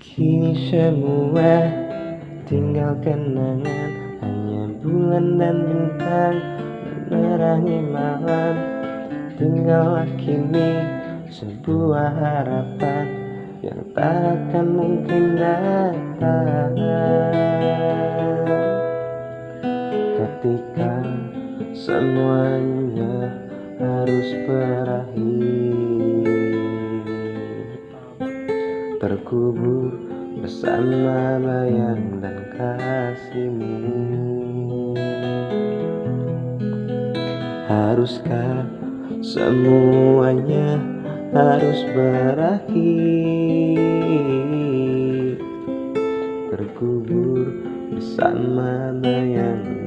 Kini semua tinggal kenangan. Hanya bulan dan bintang menerangi malam. Tinggallah kini sebuah harapan Yang tak akan mungkin datang. Ketika semuanya harus berakhir Terkubur bersama bayang dan kasihmu Haruskah semuanya harus berakhir? Terkubur bersama bayang